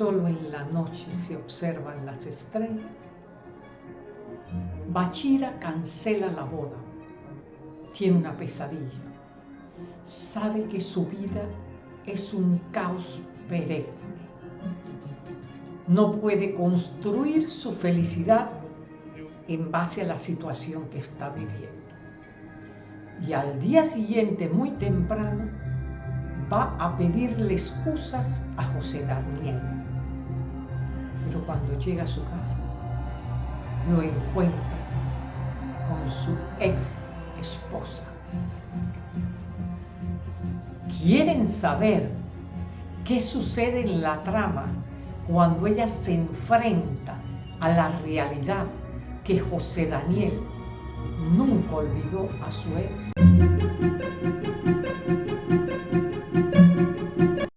solo en la noche se observan las estrellas, Bachira cancela la boda, tiene una pesadilla, sabe que su vida es un caos perenne. No puede construir su felicidad en base a la situación que está viviendo. Y al día siguiente, muy temprano, va a pedirle excusas a José Daniel. Cuando llega a su casa, lo encuentra con su ex esposa. ¿Quieren saber qué sucede en la trama cuando ella se enfrenta a la realidad que José Daniel nunca olvidó a su ex?